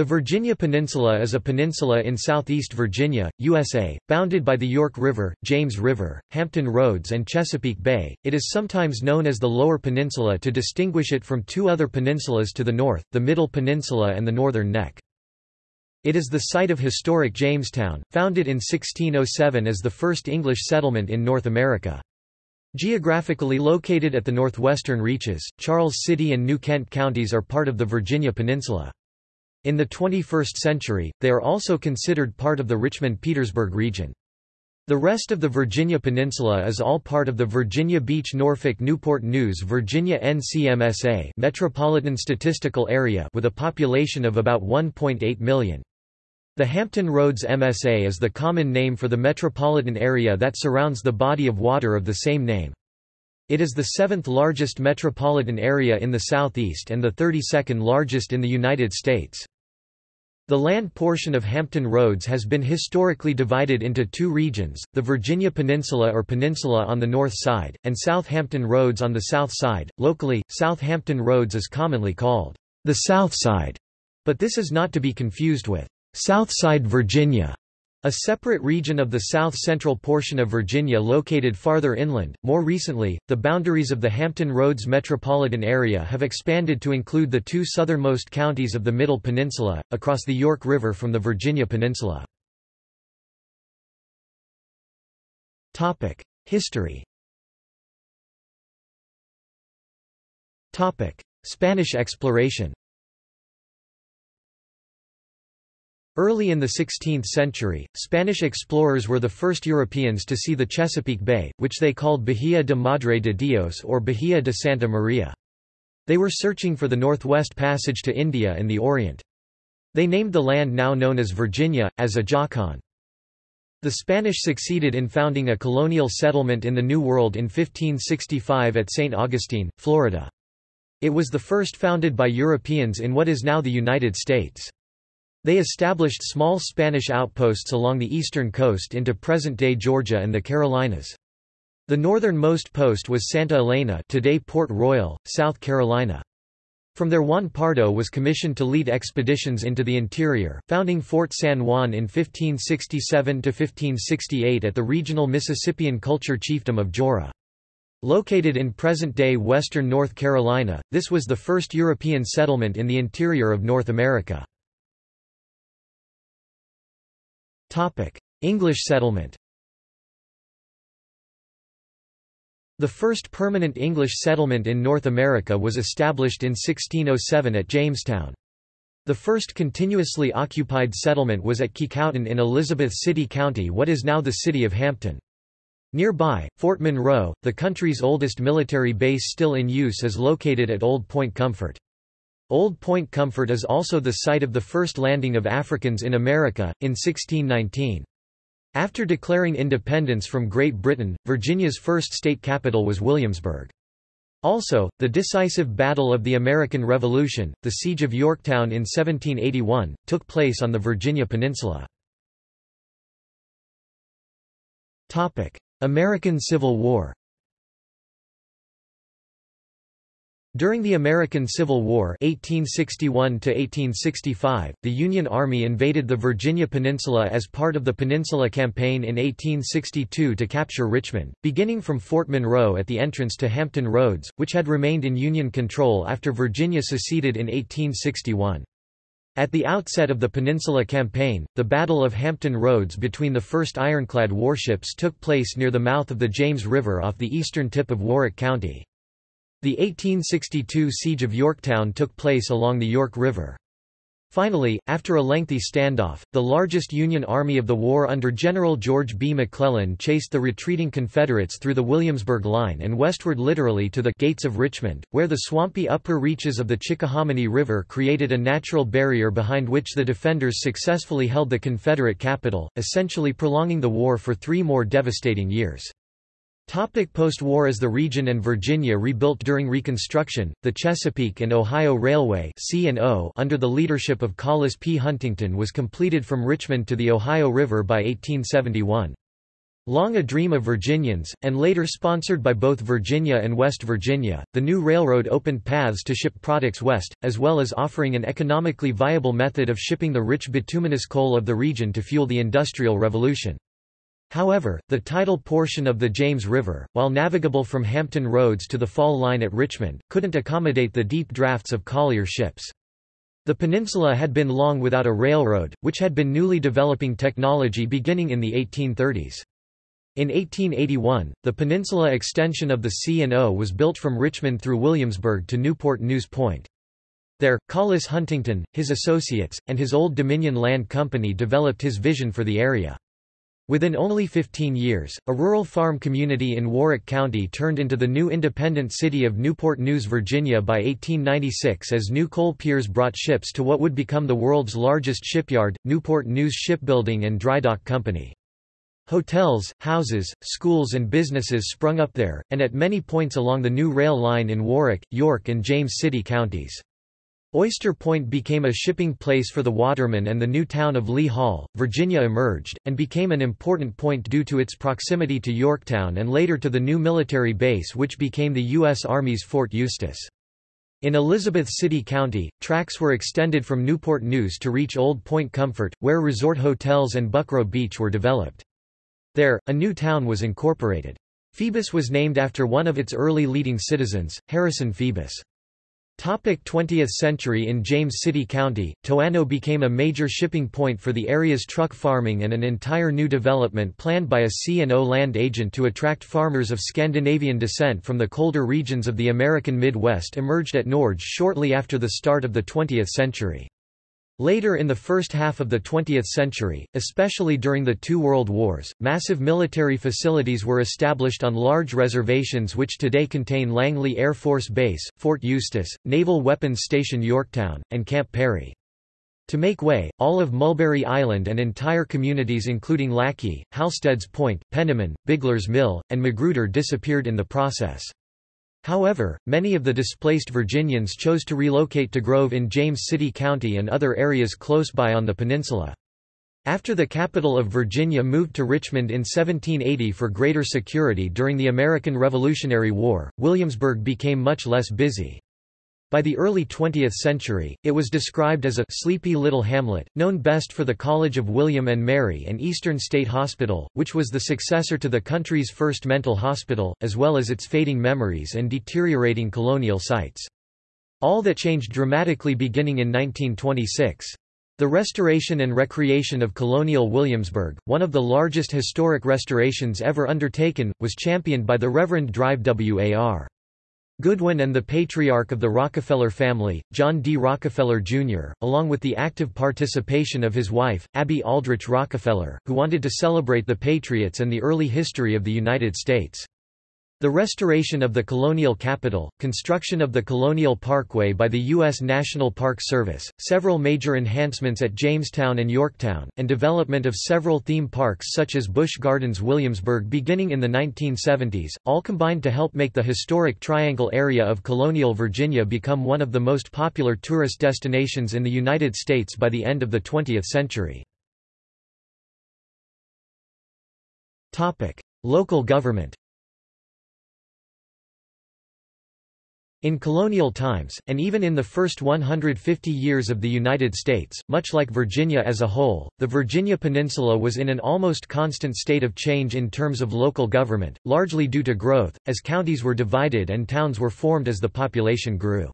The Virginia Peninsula is a peninsula in southeast Virginia, USA, bounded by the York River, James River, Hampton Roads and Chesapeake Bay. It is sometimes known as the Lower Peninsula to distinguish it from two other peninsulas to the north, the Middle Peninsula and the Northern Neck. It is the site of historic Jamestown, founded in 1607 as the first English settlement in North America. Geographically located at the northwestern reaches, Charles City and New Kent counties are part of the Virginia Peninsula. In the 21st century, they are also considered part of the Richmond-Petersburg region. The rest of the Virginia Peninsula is all part of the Virginia Beach Norfolk Newport News Virginia NCMSA Metropolitan Statistical Area with a population of about 1.8 million. The Hampton Roads MSA is the common name for the metropolitan area that surrounds the body of water of the same name. It is the seventh largest metropolitan area in the southeast and the 32nd largest in the United States. The land portion of Hampton Roads has been historically divided into two regions, the Virginia Peninsula or Peninsula on the north side, and Southampton Roads on the south side. Locally, Southampton Roads is commonly called the South Side, but this is not to be confused with Southside Virginia, a separate region of the south-central portion of Virginia located farther inland. More recently, the boundaries of the Hampton Roads metropolitan area have expanded to include the two southernmost counties of the Middle Peninsula, across the York River from the Virginia Peninsula. History Spanish exploration Early in the 16th century, Spanish explorers were the first Europeans to see the Chesapeake Bay, which they called Bahía de Madre de Dios or Bahía de Santa Maria. They were searching for the northwest passage to India and the Orient. They named the land now known as Virginia, as Ajacan. The Spanish succeeded in founding a colonial settlement in the New World in 1565 at St. Augustine, Florida. It was the first founded by Europeans in what is now the United States. They established small Spanish outposts along the eastern coast into present-day Georgia and the Carolinas. The northernmost post was Santa Elena today Port Royal, South Carolina. From there Juan Pardo was commissioned to lead expeditions into the interior, founding Fort San Juan in 1567–1568 at the regional Mississippian culture chiefdom of Joara. Located in present-day western North Carolina, this was the first European settlement in the interior of North America. English settlement The first permanent English settlement in North America was established in 1607 at Jamestown. The first continuously occupied settlement was at Kecoughtan in Elizabeth City County what is now the city of Hampton. Nearby, Fort Monroe, the country's oldest military base still in use is located at Old Point Comfort. Old Point Comfort is also the site of the first landing of Africans in America, in 1619. After declaring independence from Great Britain, Virginia's first state capital was Williamsburg. Also, the decisive Battle of the American Revolution, the Siege of Yorktown in 1781, took place on the Virginia Peninsula. American Civil War During the American Civil War 1861 the Union Army invaded the Virginia Peninsula as part of the Peninsula Campaign in 1862 to capture Richmond, beginning from Fort Monroe at the entrance to Hampton Roads, which had remained in Union control after Virginia seceded in 1861. At the outset of the Peninsula Campaign, the Battle of Hampton Roads between the first ironclad warships took place near the mouth of the James River off the eastern tip of Warwick County. The 1862 Siege of Yorktown took place along the York River. Finally, after a lengthy standoff, the largest Union army of the war under General George B. McClellan chased the retreating Confederates through the Williamsburg Line and westward literally to the Gates of Richmond, where the swampy upper reaches of the Chickahominy River created a natural barrier behind which the defenders successfully held the Confederate capital, essentially prolonging the war for three more devastating years. Post-war as the region and Virginia rebuilt during Reconstruction, the Chesapeake and Ohio Railway under the leadership of Collis P. Huntington was completed from Richmond to the Ohio River by 1871. Long a dream of Virginians, and later sponsored by both Virginia and West Virginia, the new railroad opened paths to ship products west, as well as offering an economically viable method of shipping the rich bituminous coal of the region to fuel the Industrial Revolution. However, the tidal portion of the James River, while navigable from Hampton Roads to the fall line at Richmond, couldn't accommodate the deep drafts of collier ships. The peninsula had been long without a railroad, which had been newly developing technology beginning in the 1830s. In 1881, the peninsula extension of the C&O was built from Richmond through Williamsburg to Newport News Point. There, Collis Huntington, his associates, and his Old Dominion Land Company developed his vision for the area. Within only 15 years, a rural farm community in Warwick County turned into the new independent city of Newport News, Virginia by 1896 as new coal piers brought ships to what would become the world's largest shipyard, Newport News Shipbuilding and Drydock Company. Hotels, houses, schools and businesses sprung up there, and at many points along the new rail line in Warwick, York and James City counties. Oyster Point became a shipping place for the watermen and the new town of Lee Hall, Virginia emerged, and became an important point due to its proximity to Yorktown and later to the new military base which became the U.S. Army's Fort Eustis. In Elizabeth City County, tracks were extended from Newport News to reach Old Point Comfort, where resort hotels and Buckroe Beach were developed. There, a new town was incorporated. Phoebus was named after one of its early leading citizens, Harrison Phoebus. 20th century In James City County, Toano became a major shipping point for the area's truck farming and an entire new development planned by a C&O land agent to attract farmers of Scandinavian descent from the colder regions of the American Midwest emerged at Norge shortly after the start of the 20th century. Later in the first half of the 20th century, especially during the two world wars, massive military facilities were established on large reservations which today contain Langley Air Force Base, Fort Eustis, Naval Weapons Station Yorktown, and Camp Perry. To make way, all of Mulberry Island and entire communities including Lackey, Halstead's Point, Penniman, Bigler's Mill, and Magruder disappeared in the process. However, many of the displaced Virginians chose to relocate to Grove in James City County and other areas close by on the peninsula. After the capital of Virginia moved to Richmond in 1780 for greater security during the American Revolutionary War, Williamsburg became much less busy. By the early 20th century, it was described as a sleepy little hamlet, known best for the College of William and Mary and Eastern State Hospital, which was the successor to the country's first mental hospital, as well as its fading memories and deteriorating colonial sites. All that changed dramatically beginning in 1926. The restoration and recreation of colonial Williamsburg, one of the largest historic restorations ever undertaken, was championed by the Reverend Drive War. Goodwin and the patriarch of the Rockefeller family, John D. Rockefeller, Jr., along with the active participation of his wife, Abby Aldrich Rockefeller, who wanted to celebrate the Patriots and the early history of the United States. The restoration of the colonial capital, construction of the Colonial Parkway by the U.S. National Park Service, several major enhancements at Jamestown and Yorktown, and development of several theme parks such as Busch Gardens Williamsburg beginning in the 1970s, all combined to help make the historic Triangle area of colonial Virginia become one of the most popular tourist destinations in the United States by the end of the 20th century. Local government In colonial times, and even in the first 150 years of the United States, much like Virginia as a whole, the Virginia Peninsula was in an almost constant state of change in terms of local government, largely due to growth, as counties were divided and towns were formed as the population grew.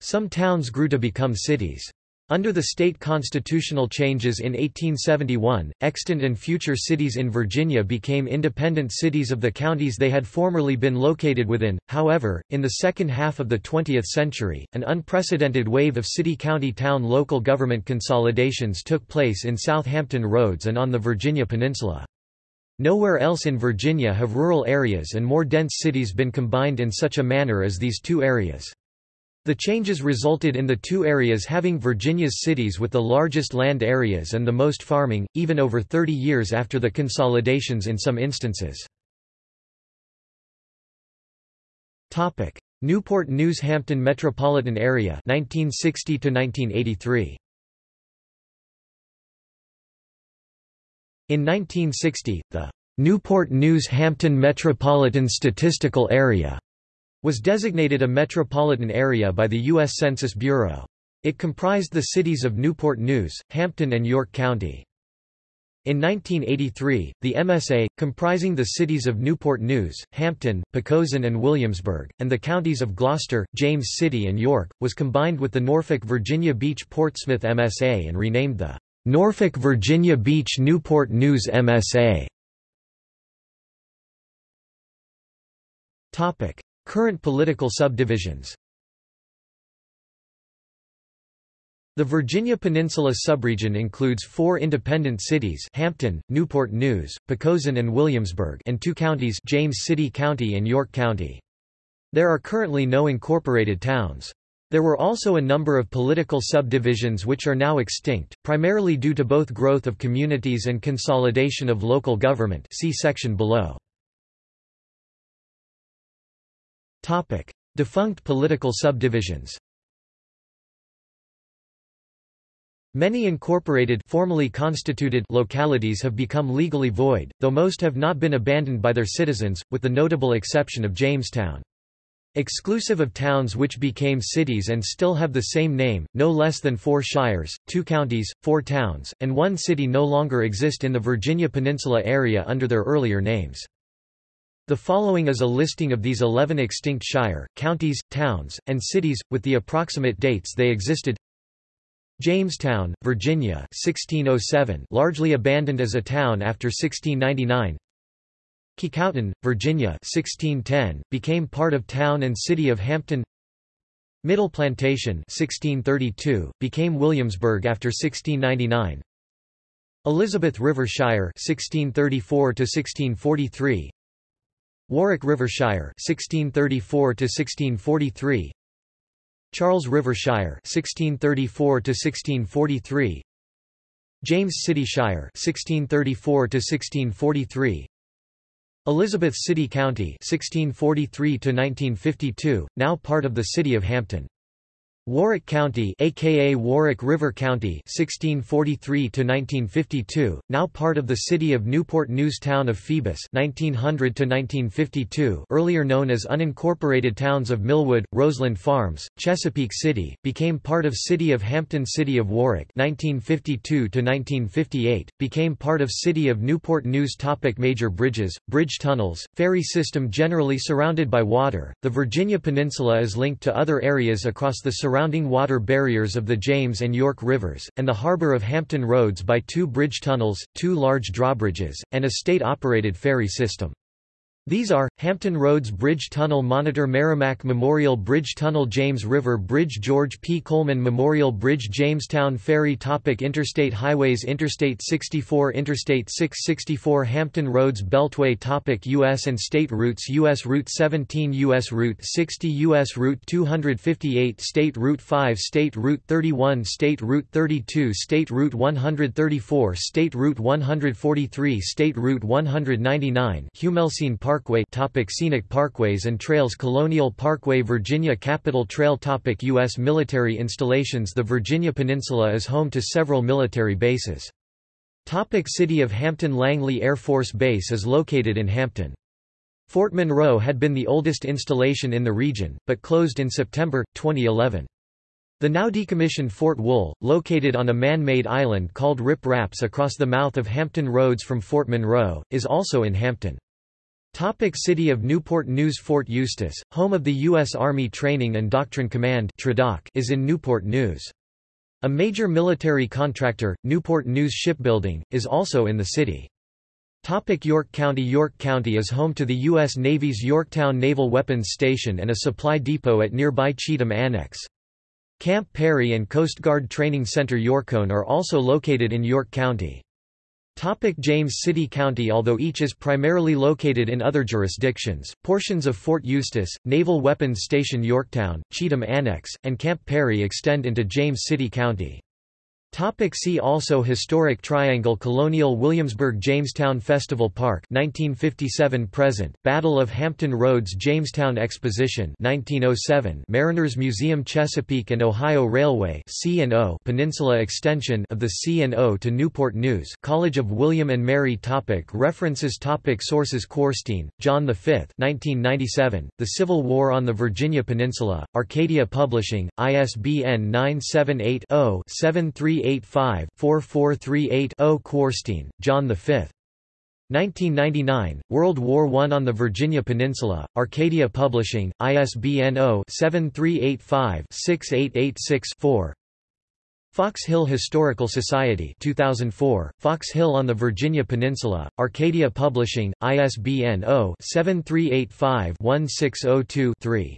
Some towns grew to become cities. Under the state constitutional changes in 1871, extant and future cities in Virginia became independent cities of the counties they had formerly been located within. However, in the second half of the 20th century, an unprecedented wave of city-county-town local government consolidations took place in Southampton Roads and on the Virginia Peninsula. Nowhere else in Virginia have rural areas and more dense cities been combined in such a manner as these two areas. The changes resulted in the two areas having Virginia's cities with the largest land areas and the most farming, even over 30 years after the consolidations in some instances. Newport News Hampton metropolitan area 1960 to 1983 In 1960, the Newport News Hampton Metropolitan Statistical Area was designated a metropolitan area by the U.S. Census Bureau. It comprised the cities of Newport News, Hampton and York County. In 1983, the MSA, comprising the cities of Newport News, Hampton, Poquoson and Williamsburg, and the counties of Gloucester, James City and York, was combined with the Norfolk Virginia Beach Portsmouth MSA and renamed the Norfolk Virginia Beach Newport News MSA. Current political subdivisions The Virginia Peninsula subregion includes four independent cities Hampton, Newport News, Poquoson and Williamsburg and two counties James City County and York County. There are currently no incorporated towns. There were also a number of political subdivisions which are now extinct, primarily due to both growth of communities and consolidation of local government see section below. Defunct political subdivisions Many incorporated formally constituted localities have become legally void, though most have not been abandoned by their citizens, with the notable exception of Jamestown. Exclusive of towns which became cities and still have the same name, no less than four shires, two counties, four towns, and one city no longer exist in the Virginia Peninsula area under their earlier names. The following is a listing of these 11 extinct shire, counties, towns, and cities, with the approximate dates they existed. Jamestown, Virginia 1607 largely abandoned as a town after 1699 Kecoughtan, Virginia 1610, became part of town and city of Hampton. Middle Plantation 1632, became Williamsburg after 1699 Elizabeth River Shire 1634 1643 Warwick River Shire 1634 1643 Charles Rivershire 1634 to 1643 James City Shire 1634 to 1643 Elizabeth City County 1643 to 1952 now part of the city of Hampton Warwick County aka Warwick River County 1643 to 1952 now part of the city of Newport News town of Phoebus 1900 to 1952 earlier known as unincorporated towns of Millwood Roseland Farms Chesapeake City became part of city of Hampton City of Warwick 1952 to 1958 became part of city of Newport News topic major bridges bridge tunnels ferry system generally surrounded by water the Virginia Peninsula is linked to other areas across the surrounding surrounding water barriers of the James and York Rivers, and the harbour of Hampton Roads by two bridge tunnels, two large drawbridges, and a state-operated ferry system. These are, Hampton Roads Bridge Tunnel Monitor Merrimack Memorial Bridge Tunnel James River Bridge George P. Coleman Memorial Bridge Jamestown Ferry Topic Interstate Highways Interstate 64 Interstate 664 Hampton Roads Beltway Topic U.S. and state routes U.S. Route 17 U.S. Route 60 U.S. Route 258 State Route 5 State Route 31 State Route 32 State Route 134 State Route 143 State Route 199 Humelsine Park Parkway topic Scenic parkways and trails Colonial Parkway Virginia Capitol Trail topic U.S. military installations The Virginia Peninsula is home to several military bases. Topic City of Hampton Langley Air Force Base is located in Hampton. Fort Monroe had been the oldest installation in the region, but closed in September, 2011. The now decommissioned Fort Wool, located on a man-made island called Rip Raps across the mouth of Hampton Roads from Fort Monroe, is also in Hampton. Topic City of Newport News Fort Eustis, home of the U.S. Army Training and Doctrine Command is in Newport News. A major military contractor, Newport News Shipbuilding, is also in the city. Topic York County York County is home to the U.S. Navy's Yorktown Naval Weapons Station and a supply depot at nearby Cheatham Annex. Camp Perry and Coast Guard Training Center Yorktown are also located in York County. Topic James City County Although each is primarily located in other jurisdictions, portions of Fort Eustis, Naval Weapons Station Yorktown, Cheatham Annex, and Camp Perry extend into James City County. Topic see also Historic Triangle Colonial Williamsburg Jamestown Festival Park 1957 present. Battle of Hampton Roads Jamestown Exposition 1907 Mariners Museum Chesapeake and Ohio Railway C&O Peninsula extension of the C&O to Newport News. College of William and Mary topic. References topic. Sources Quarstein, John V 1997 The Civil War on the Virginia Peninsula. Arcadia Publishing ISBN 978 0 73 385-4438-0 Quarstein, John V. 1999, World War I on the Virginia Peninsula, Arcadia Publishing, ISBN 0-7385-6886-4 Fox Hill Historical Society 2004, Fox Hill on the Virginia Peninsula, Arcadia Publishing, ISBN 0-7385-1602-3